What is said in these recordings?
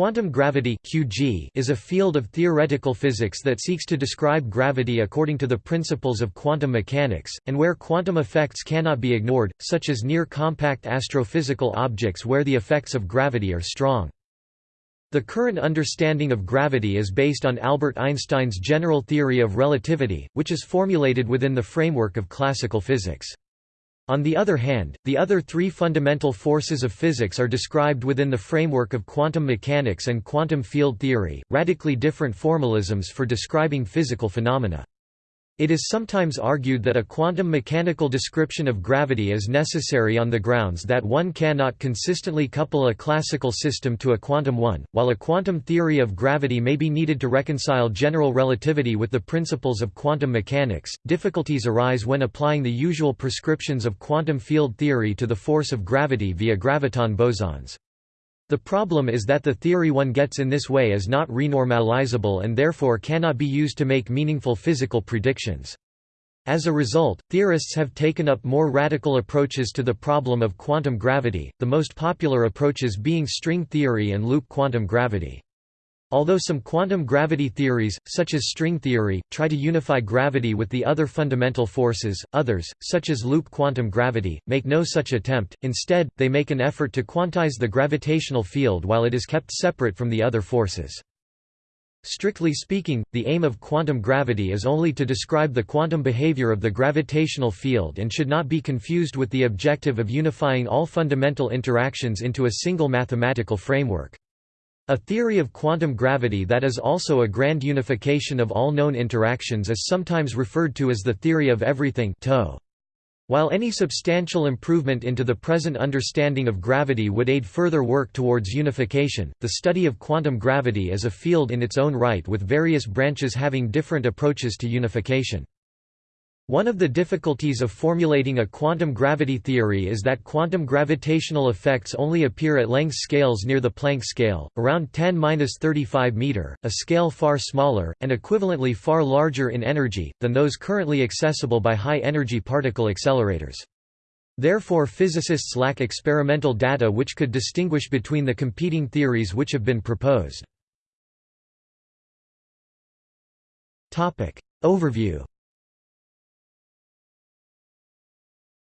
Quantum gravity (QG) is a field of theoretical physics that seeks to describe gravity according to the principles of quantum mechanics, and where quantum effects cannot be ignored, such as near compact astrophysical objects where the effects of gravity are strong. The current understanding of gravity is based on Albert Einstein's general theory of relativity, which is formulated within the framework of classical physics. On the other hand, the other three fundamental forces of physics are described within the framework of quantum mechanics and quantum field theory, radically different formalisms for describing physical phenomena. It is sometimes argued that a quantum mechanical description of gravity is necessary on the grounds that one cannot consistently couple a classical system to a quantum one, while a quantum theory of gravity may be needed to reconcile general relativity with the principles of quantum mechanics. Difficulties arise when applying the usual prescriptions of quantum field theory to the force of gravity via graviton bosons. The problem is that the theory one gets in this way is not renormalizable and therefore cannot be used to make meaningful physical predictions. As a result, theorists have taken up more radical approaches to the problem of quantum gravity, the most popular approaches being string theory and loop quantum gravity. Although some quantum gravity theories, such as string theory, try to unify gravity with the other fundamental forces, others, such as loop quantum gravity, make no such attempt, instead, they make an effort to quantize the gravitational field while it is kept separate from the other forces. Strictly speaking, the aim of quantum gravity is only to describe the quantum behavior of the gravitational field and should not be confused with the objective of unifying all fundamental interactions into a single mathematical framework. A theory of quantum gravity that is also a grand unification of all known interactions is sometimes referred to as the theory of everything While any substantial improvement into the present understanding of gravity would aid further work towards unification, the study of quantum gravity is a field in its own right with various branches having different approaches to unification. One of the difficulties of formulating a quantum gravity theory is that quantum gravitational effects only appear at length scales near the Planck scale, around 10-35 meter, a scale far smaller, and equivalently far larger in energy, than those currently accessible by high-energy particle accelerators. Therefore physicists lack experimental data which could distinguish between the competing theories which have been proposed. Overview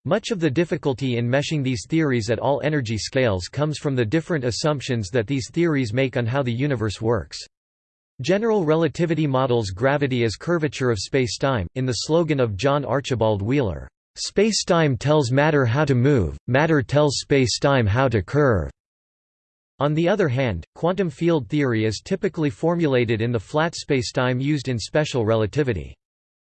Much of the difficulty in meshing these theories at all energy scales comes from the different assumptions that these theories make on how the universe works. General relativity models gravity as curvature of spacetime, in the slogan of John Archibald Wheeler, "Spacetime tells matter how to move, matter tells spacetime how to curve." On the other hand, quantum field theory is typically formulated in the flat spacetime used in special relativity.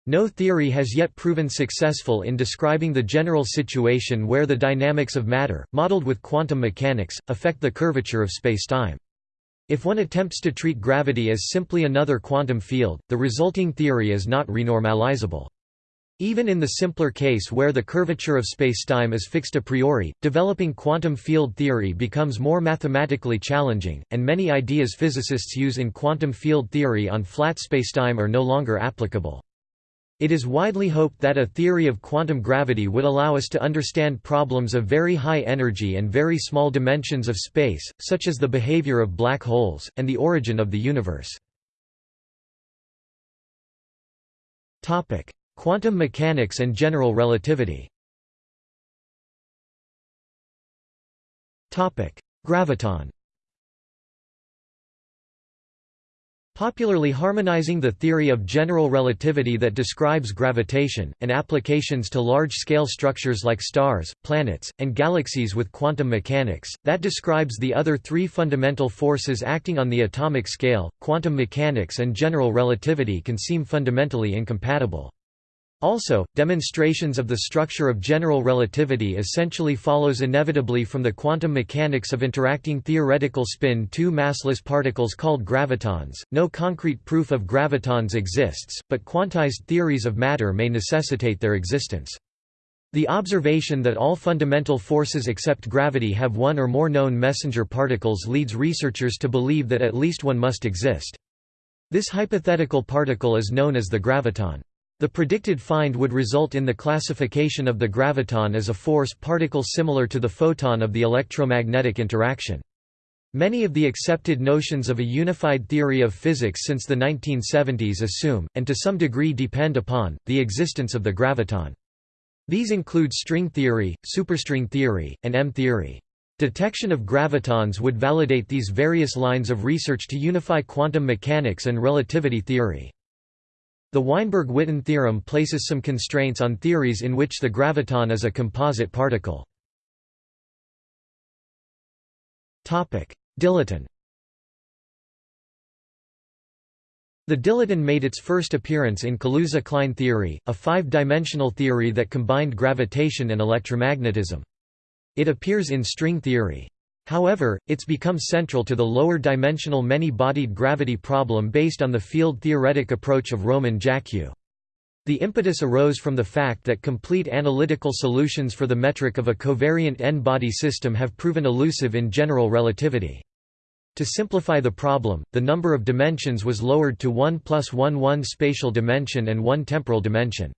No theory has yet proven successful in describing the general situation where the dynamics of matter, modeled with quantum mechanics, affect the curvature of spacetime. If one attempts to treat gravity as simply another quantum field, the resulting theory is not renormalizable. Even in the simpler case where the curvature of spacetime is fixed a priori, developing quantum field theory becomes more mathematically challenging, and many ideas physicists use in quantum field theory on flat spacetime are no longer applicable. It is widely hoped that a theory of quantum gravity would allow us to understand problems of very high energy and very small dimensions of space, such as the behavior of black holes, and the origin of the universe. Quantum mechanics and general relativity Graviton Popularly harmonizing the theory of general relativity that describes gravitation, and applications to large-scale structures like stars, planets, and galaxies with quantum mechanics, that describes the other three fundamental forces acting on the atomic scale, quantum mechanics and general relativity can seem fundamentally incompatible. Also, demonstrations of the structure of general relativity essentially follows inevitably from the quantum mechanics of interacting theoretical spin two massless particles called gravitons. No concrete proof of gravitons exists, but quantized theories of matter may necessitate their existence. The observation that all fundamental forces except gravity have one or more known messenger particles leads researchers to believe that at least one must exist. This hypothetical particle is known as the graviton. The predicted find would result in the classification of the graviton as a force particle similar to the photon of the electromagnetic interaction. Many of the accepted notions of a unified theory of physics since the 1970s assume, and to some degree depend upon, the existence of the graviton. These include string theory, superstring theory, and M-theory. Detection of gravitons would validate these various lines of research to unify quantum mechanics and relativity theory. The Weinberg-Witten theorem places some constraints on theories in which the graviton is a composite particle. Dilaton The dilaton made its first appearance in Kaluza-Klein theory, a five-dimensional theory that combined gravitation and electromagnetism. It appears in string theory. However, it's become central to the lower-dimensional many-bodied gravity problem based on the field-theoretic approach of Roman Jackiw. The impetus arose from the fact that complete analytical solutions for the metric of a covariant n-body system have proven elusive in general relativity. To simplify the problem, the number of dimensions was lowered to 1 plus 1 one spatial dimension and one temporal dimension.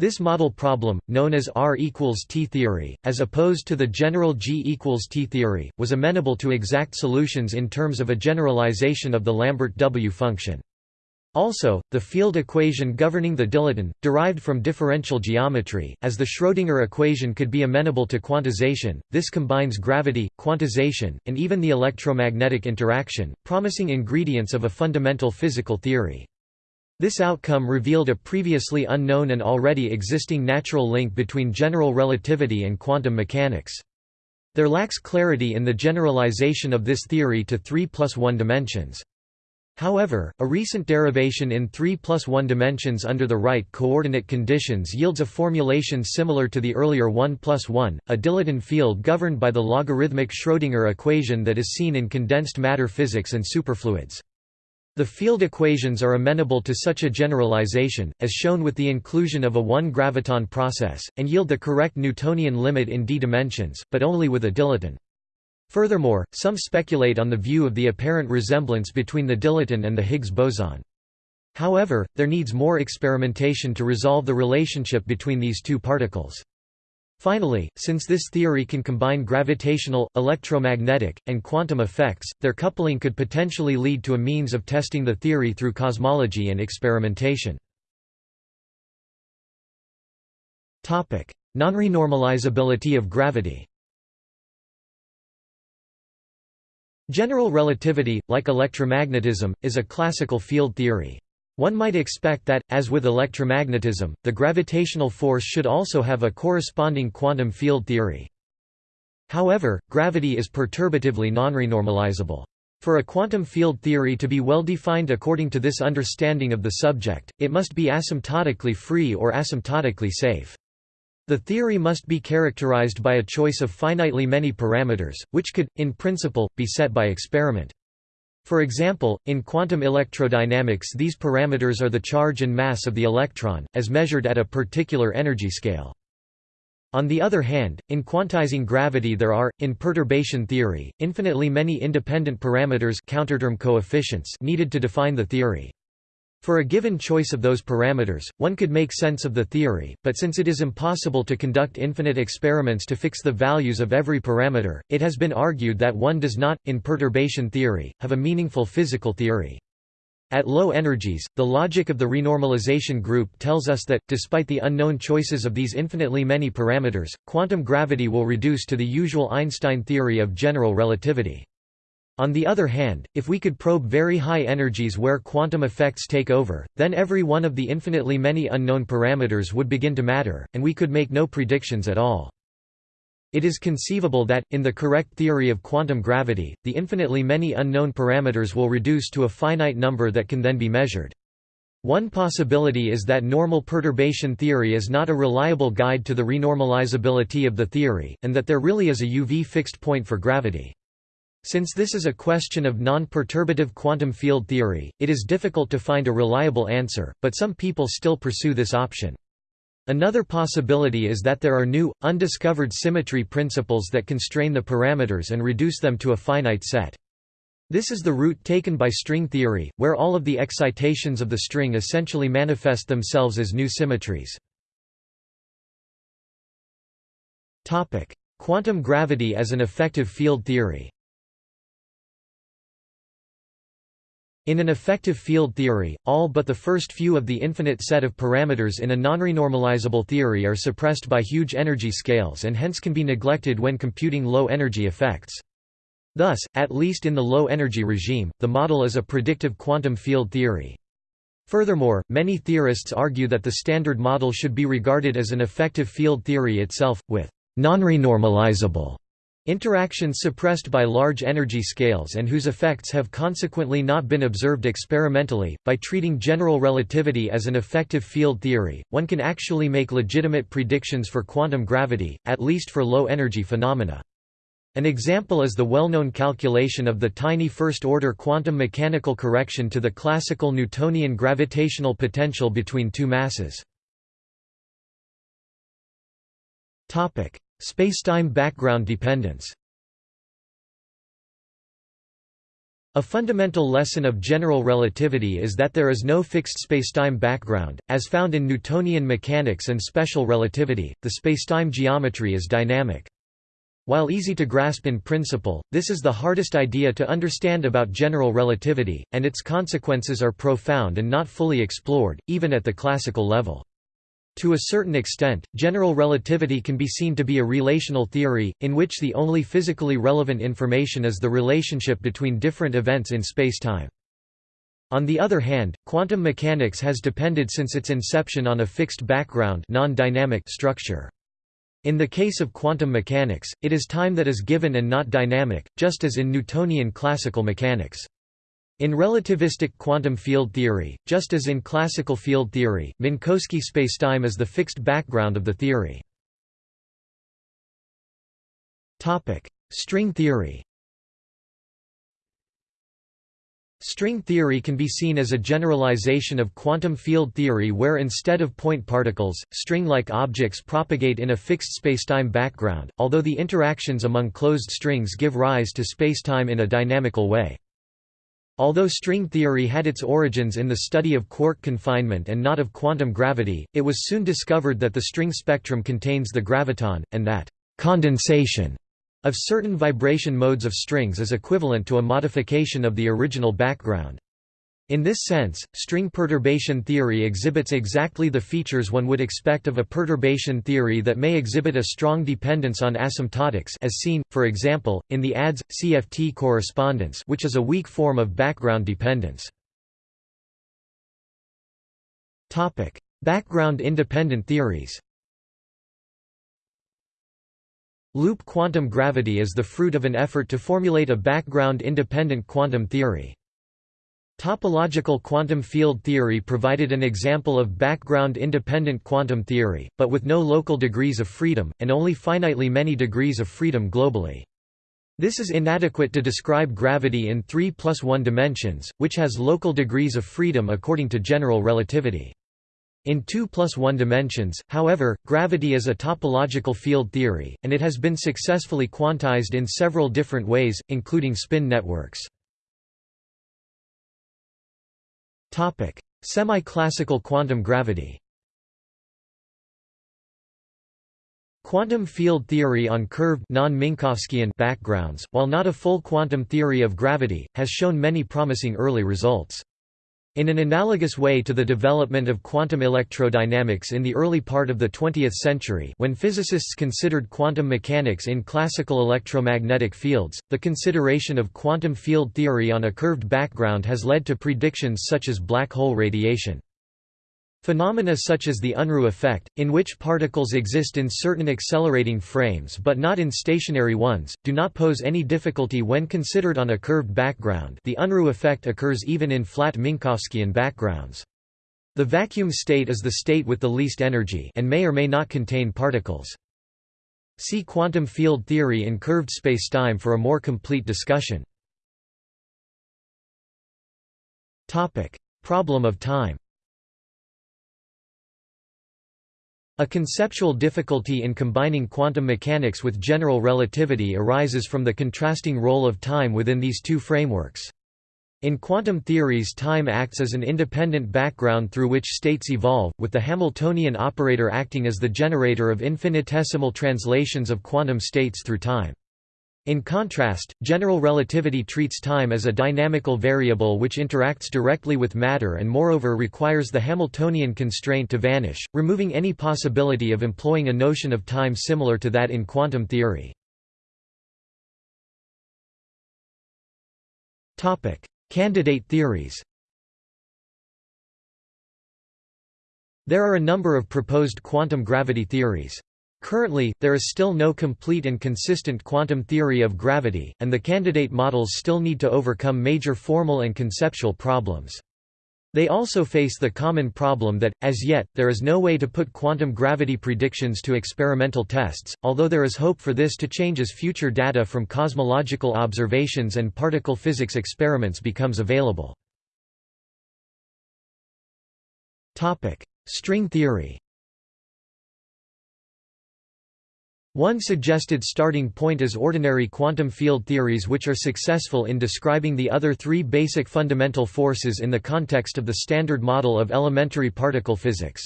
This model problem, known as R equals T theory, as opposed to the general G equals T theory, was amenable to exact solutions in terms of a generalization of the Lambert W function. Also, the field equation governing the dilaton, derived from differential geometry, as the Schrödinger equation could be amenable to quantization, this combines gravity, quantization, and even the electromagnetic interaction, promising ingredients of a fundamental physical theory. This outcome revealed a previously unknown and already existing natural link between general relativity and quantum mechanics. There lacks clarity in the generalization of this theory to 3 plus 1 dimensions. However, a recent derivation in 3 plus 1 dimensions under the right coordinate conditions yields a formulation similar to the earlier 1 plus 1, a dilaton field governed by the logarithmic Schrödinger equation that is seen in condensed matter physics and superfluids. The field equations are amenable to such a generalization, as shown with the inclusion of a one-graviton process, and yield the correct Newtonian limit in d dimensions, but only with a dilaton. Furthermore, some speculate on the view of the apparent resemblance between the dilaton and the Higgs boson. However, there needs more experimentation to resolve the relationship between these two particles. Finally, since this theory can combine gravitational, electromagnetic, and quantum effects, their coupling could potentially lead to a means of testing the theory through cosmology and experimentation. Nonrenormalizability of gravity General relativity, like electromagnetism, is a classical field theory. One might expect that, as with electromagnetism, the gravitational force should also have a corresponding quantum field theory. However, gravity is perturbatively nonrenormalizable. For a quantum field theory to be well defined according to this understanding of the subject, it must be asymptotically free or asymptotically safe. The theory must be characterized by a choice of finitely many parameters, which could, in principle, be set by experiment. For example, in quantum electrodynamics these parameters are the charge and mass of the electron, as measured at a particular energy scale. On the other hand, in quantizing gravity there are, in perturbation theory, infinitely many independent parameters counterterm coefficients needed to define the theory. For a given choice of those parameters, one could make sense of the theory, but since it is impossible to conduct infinite experiments to fix the values of every parameter, it has been argued that one does not, in perturbation theory, have a meaningful physical theory. At low energies, the logic of the renormalization group tells us that, despite the unknown choices of these infinitely many parameters, quantum gravity will reduce to the usual Einstein theory of general relativity. On the other hand, if we could probe very high energies where quantum effects take over, then every one of the infinitely many unknown parameters would begin to matter, and we could make no predictions at all. It is conceivable that, in the correct theory of quantum gravity, the infinitely many unknown parameters will reduce to a finite number that can then be measured. One possibility is that normal perturbation theory is not a reliable guide to the renormalizability of the theory, and that there really is a UV fixed point for gravity. Since this is a question of non-perturbative quantum field theory, it is difficult to find a reliable answer, but some people still pursue this option. Another possibility is that there are new, undiscovered symmetry principles that constrain the parameters and reduce them to a finite set. This is the route taken by string theory, where all of the excitations of the string essentially manifest themselves as new symmetries. Quantum gravity as an effective field theory In an effective field theory, all but the first few of the infinite set of parameters in a nonrenormalizable theory are suppressed by huge energy scales and hence can be neglected when computing low-energy effects. Thus, at least in the low-energy regime, the model is a predictive quantum field theory. Furthermore, many theorists argue that the Standard Model should be regarded as an effective field theory itself, with non-renormalizable interactions suppressed by large energy scales and whose effects have consequently not been observed experimentally. By treating general relativity as an effective field theory, one can actually make legitimate predictions for quantum gravity, at least for low-energy phenomena. An example is the well-known calculation of the tiny first-order quantum mechanical correction to the classical Newtonian gravitational potential between two masses. Spacetime background dependence A fundamental lesson of general relativity is that there is no fixed spacetime background, as found in Newtonian mechanics and special relativity, the spacetime geometry is dynamic. While easy to grasp in principle, this is the hardest idea to understand about general relativity, and its consequences are profound and not fully explored, even at the classical level. To a certain extent, general relativity can be seen to be a relational theory, in which the only physically relevant information is the relationship between different events in spacetime. On the other hand, quantum mechanics has depended since its inception on a fixed background non-dynamic structure. In the case of quantum mechanics, it is time that is given and not dynamic, just as in Newtonian classical mechanics. In relativistic quantum field theory, just as in classical field theory, Minkowski spacetime is the fixed background of the theory. String theory String theory can be seen as a generalization of quantum field theory where instead of point particles, string-like objects propagate in a fixed spacetime background, although the interactions among closed strings give rise to spacetime in a dynamical way. Although string theory had its origins in the study of quark confinement and not of quantum gravity, it was soon discovered that the string spectrum contains the graviton, and that condensation of certain vibration modes of strings is equivalent to a modification of the original background. In this sense, string perturbation theory exhibits exactly the features one would expect of a perturbation theory that may exhibit a strong dependence on asymptotics as seen, for example, in the ADS-CFT correspondence which is a weak form of background dependence. Background independent theories Loop quantum gravity is the fruit of an effort to formulate a background-independent quantum theory. Topological quantum field theory provided an example of background-independent quantum theory, but with no local degrees of freedom, and only finitely many degrees of freedom globally. This is inadequate to describe gravity in 3 plus 1 dimensions, which has local degrees of freedom according to general relativity. In 2 plus 1 dimensions, however, gravity is a topological field theory, and it has been successfully quantized in several different ways, including spin networks. Semi-classical quantum gravity Quantum field theory on curved non-Minkowskian backgrounds, while not a full quantum theory of gravity, has shown many promising early results. In an analogous way to the development of quantum electrodynamics in the early part of the 20th century when physicists considered quantum mechanics in classical electromagnetic fields, the consideration of quantum field theory on a curved background has led to predictions such as black hole radiation. Phenomena such as the Unruh effect, in which particles exist in certain accelerating frames but not in stationary ones, do not pose any difficulty when considered on a curved background the Unruh effect occurs even in flat Minkowskian backgrounds. The vacuum state is the state with the least energy and may or may not contain particles. See quantum field theory in curved spacetime for a more complete discussion. Problem of time A conceptual difficulty in combining quantum mechanics with general relativity arises from the contrasting role of time within these two frameworks. In quantum theories time acts as an independent background through which states evolve, with the Hamiltonian operator acting as the generator of infinitesimal translations of quantum states through time. In contrast, general relativity treats time as a dynamical variable which interacts directly with matter and moreover requires the Hamiltonian constraint to vanish, removing any possibility of employing a notion of time similar to that in quantum theory. Candidate theories There are a number of proposed quantum gravity theories. Currently, there is still no complete and consistent quantum theory of gravity, and the candidate models still need to overcome major formal and conceptual problems. They also face the common problem that, as yet, there is no way to put quantum gravity predictions to experimental tests, although there is hope for this to change as future data from cosmological observations and particle physics experiments becomes available. String theory One suggested starting point is ordinary quantum field theories which are successful in describing the other three basic fundamental forces in the context of the Standard Model of elementary particle physics.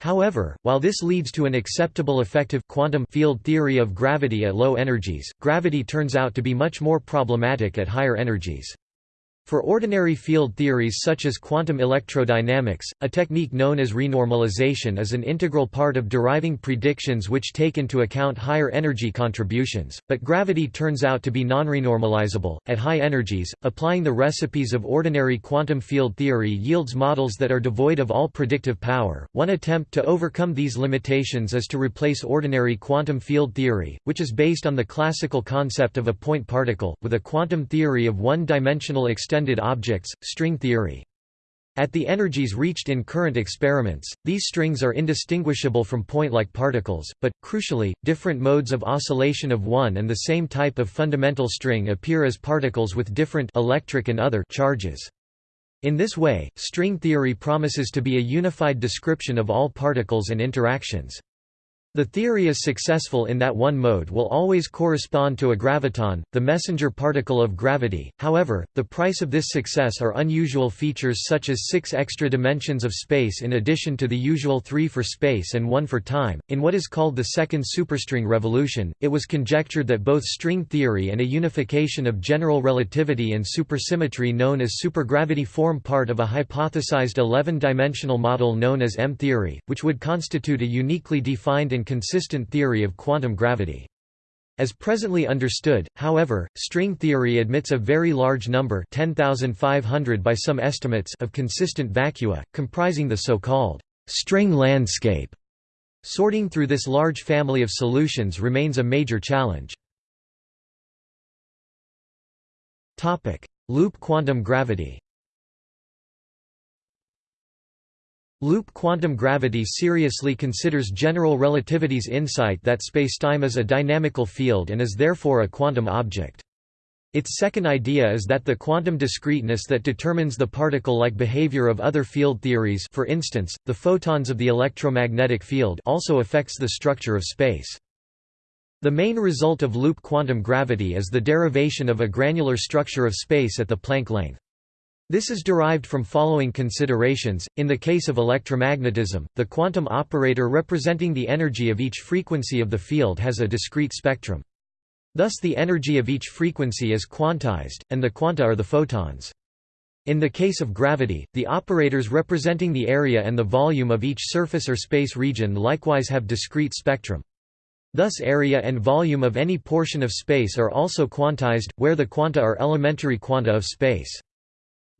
However, while this leads to an acceptable effective quantum field theory of gravity at low energies, gravity turns out to be much more problematic at higher energies. For ordinary field theories such as quantum electrodynamics, a technique known as renormalization is an integral part of deriving predictions which take into account higher energy contributions, but gravity turns out to be non-renormalizable. At high energies, applying the recipes of ordinary quantum field theory yields models that are devoid of all predictive power. One attempt to overcome these limitations is to replace ordinary quantum field theory, which is based on the classical concept of a point particle, with a quantum theory of one-dimensional extended extended objects, string theory. At the energies reached in current experiments, these strings are indistinguishable from point-like particles, but, crucially, different modes of oscillation of one and the same type of fundamental string appear as particles with different electric and other charges. In this way, string theory promises to be a unified description of all particles and interactions. The theory is successful in that one mode will always correspond to a graviton, the messenger particle of gravity. However, the price of this success are unusual features such as six extra dimensions of space in addition to the usual three for space and one for time. In what is called the second superstring revolution, it was conjectured that both string theory and a unification of general relativity and supersymmetry known as supergravity form part of a hypothesized 11-dimensional model known as M-theory, which would constitute a uniquely defined and consistent theory of quantum gravity. As presently understood, however, string theory admits a very large number 10,500 by some estimates of consistent vacua, comprising the so-called string landscape. Sorting through this large family of solutions remains a major challenge. Loop quantum gravity Loop quantum gravity seriously considers general relativity's insight that spacetime is a dynamical field and is therefore a quantum object. Its second idea is that the quantum discreteness that determines the particle-like behavior of other field theories for instance, the photons of the electromagnetic field also affects the structure of space. The main result of loop quantum gravity is the derivation of a granular structure of space at the Planck length. This is derived from following considerations. In the case of electromagnetism, the quantum operator representing the energy of each frequency of the field has a discrete spectrum. Thus the energy of each frequency is quantized, and the quanta are the photons. In the case of gravity, the operators representing the area and the volume of each surface or space region likewise have discrete spectrum. Thus area and volume of any portion of space are also quantized, where the quanta are elementary quanta of space.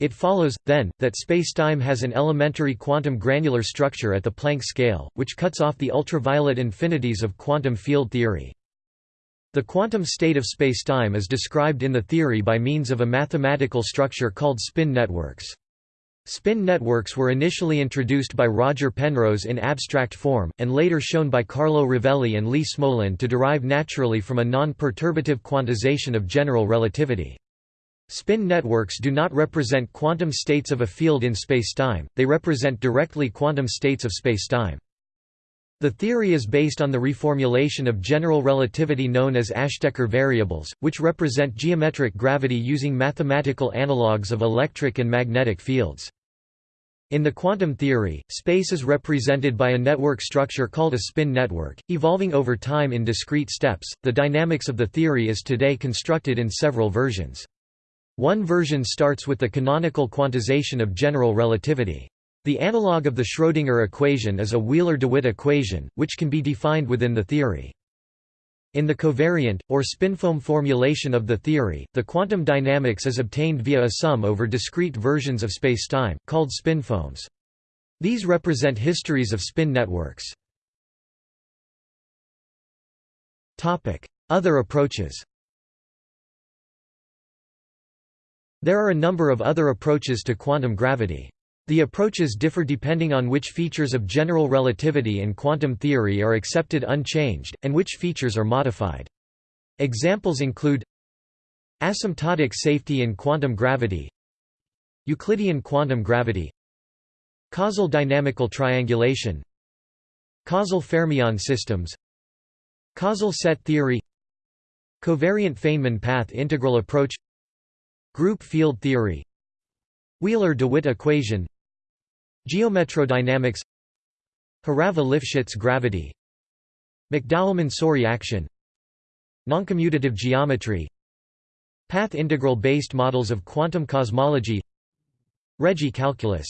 It follows, then, that spacetime has an elementary quantum granular structure at the Planck scale, which cuts off the ultraviolet infinities of quantum field theory. The quantum state of spacetime is described in the theory by means of a mathematical structure called spin networks. Spin networks were initially introduced by Roger Penrose in abstract form, and later shown by Carlo Rovelli and Lee Smolin to derive naturally from a non-perturbative quantization of general relativity. Spin networks do not represent quantum states of a field in spacetime, they represent directly quantum states of spacetime. The theory is based on the reformulation of general relativity known as Ashtekar variables, which represent geometric gravity using mathematical analogues of electric and magnetic fields. In the quantum theory, space is represented by a network structure called a spin network, evolving over time in discrete steps. The dynamics of the theory is today constructed in several versions. One version starts with the canonical quantization of general relativity. The analog of the Schrödinger equation is a Wheeler-DeWitt equation, which can be defined within the theory. In the covariant, or spinfoam formulation of the theory, the quantum dynamics is obtained via a sum over discrete versions of spacetime, called spinfoams. These represent histories of spin networks. Other approaches There are a number of other approaches to quantum gravity. The approaches differ depending on which features of general relativity and quantum theory are accepted unchanged, and which features are modified. Examples include asymptotic safety in quantum gravity Euclidean quantum gravity causal dynamical triangulation causal fermion systems causal set theory covariant Feynman path integral approach group field theory. Wheeler-DeWitt equation. Geometrodynamics. Horava-Lifshitz gravity. McDowell-Mansouri action. Noncommutative geometry. Path integral-based models of quantum cosmology. Regge calculus.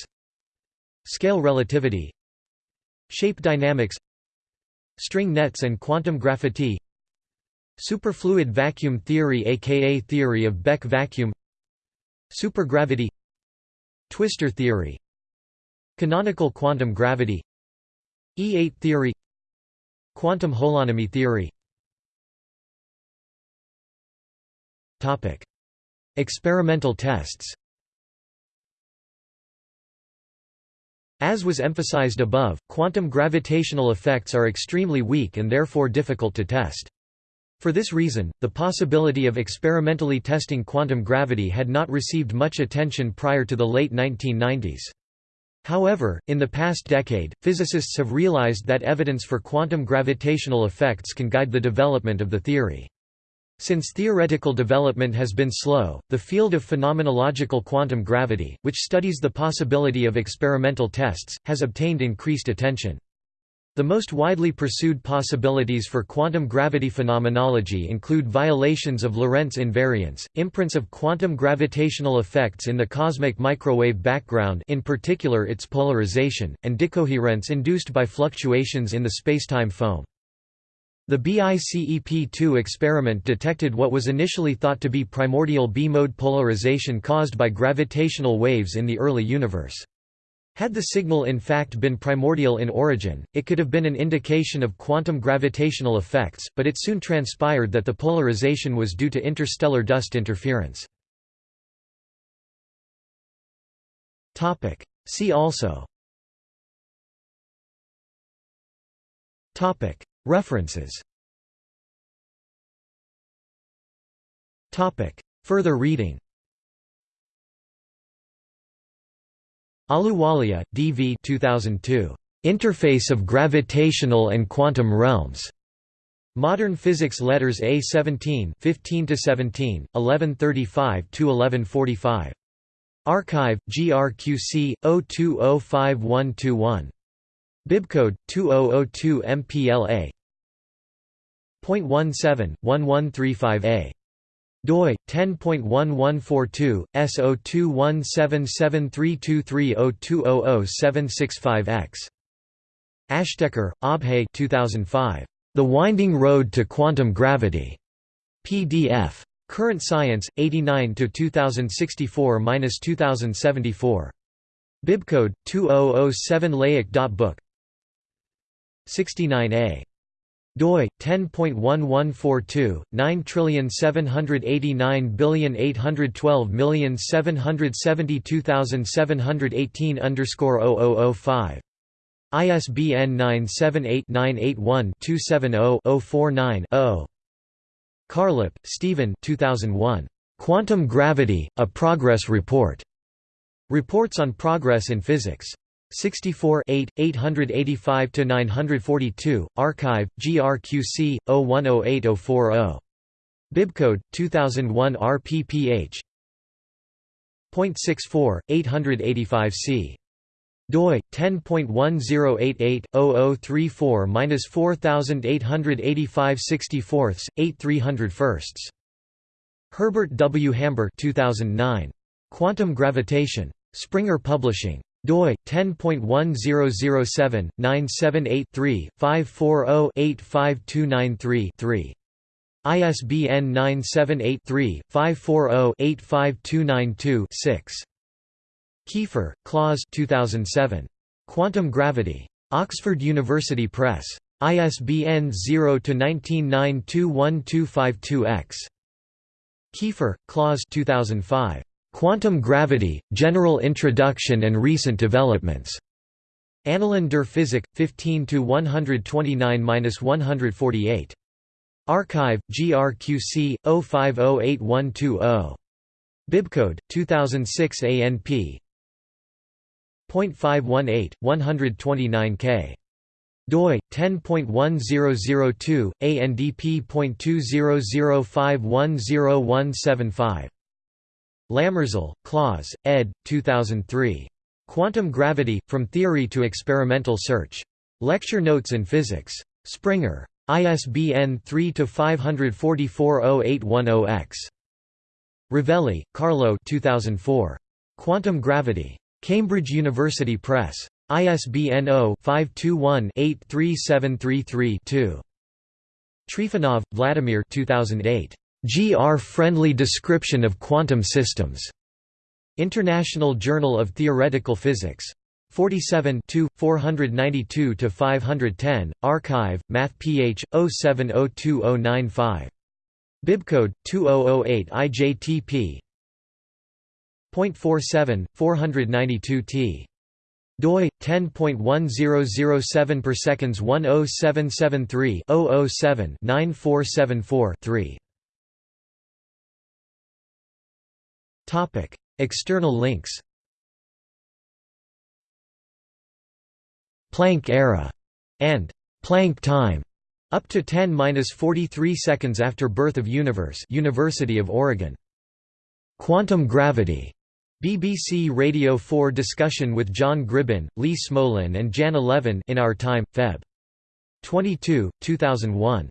Scale relativity. Shape dynamics. String nets and quantum graphity Superfluid vacuum theory aka theory of Beck vacuum Supergravity Twistor theory Canonical quantum gravity E8 theory Quantum holonomy theory Topic. Experimental tests As was emphasized above, quantum gravitational effects are extremely weak and therefore difficult to test. For this reason, the possibility of experimentally testing quantum gravity had not received much attention prior to the late 1990s. However, in the past decade, physicists have realized that evidence for quantum gravitational effects can guide the development of the theory. Since theoretical development has been slow, the field of phenomenological quantum gravity, which studies the possibility of experimental tests, has obtained increased attention. The most widely pursued possibilities for quantum gravity phenomenology include violations of Lorentz invariance, imprints of quantum gravitational effects in the cosmic microwave background in particular its polarization, and decoherence induced by fluctuations in the spacetime foam. The BICEP-2 experiment detected what was initially thought to be primordial B-mode polarization caused by gravitational waves in the early universe. Had the signal in fact been primordial in origin, it could have been an indication of quantum gravitational effects, but it soon transpired that the polarization was due to interstellar dust interference. See also. References. Further reading Ahluwalia, D. V. 2002. Interface of Gravitational and Quantum Realms. Modern Physics Letters A17 15–17, 1135–1145. Archive, GRQC, 02052121. Bibcode, 2002 MPLA. Point 17, 1135A doi 10.1142 S0217732302000765X Ashtekar, Abhay 2005 The Winding Road to Quantum Gravity. PDF Current Science 89 to 2064-2074 Bibcode 2007 Layic.book 69a doi 10.1142 9789812772718 underscore 0005 ISBN 978-981-270-049-0 Carlip, Stephen 2001. Quantum Gravity, A Progress Report. Reports on Progress in Physics. 64 885–942, Archive, GRQC, 0108-040. Bibcode, 2001 RPPH. .64, 885c. doi 10.1088/0034-4885/64/8/301. Herbert W. Hamber 2009. Quantum Gravitation. Springer Publishing. Doi 10.1007-978-3-540-85293-3. ISBN 978-3-540-85292-6. Kiefer, Klaus 2007. Quantum Gravity. Oxford University Press. ISBN 0-19921252-X. Kiefer, Klaus 2005. Quantum Gravity, General Introduction and Recent Developments. Annalen der Physik, 15–129–148. Archive, GRQC, 05081220. Bibcode, 2006 ANP. .518, 129k doi 10.1002 ANDP.2005100175 Lämmerzahl, Klaus, ed. 2003. Quantum Gravity From Theory to Experimental Search. Lecture Notes in Physics. Springer. ISBN 3-544-0810-X. Rovelli, Carlo 2004. Quantum Gravity. Cambridge University Press. ISBN 0-521-83733-2. Trifonov, Vladimir 2008. GR-friendly description of quantum systems. International Journal of Theoretical Physics. 47 492–510, Archive, Math Ph. 0702095. Bibcode 2008 IJTP. .47, 492 t. doi 10.1007 per seconds 10773 007 9474 3. Topic: External links. Planck era and Planck time up to 10-43 seconds after birth of universe University of Oregon. Quantum gravity BBC Radio 4 discussion with John Gribbin, Lee Smolin and Jan Levin in Our Time, Feb. 22, 2001.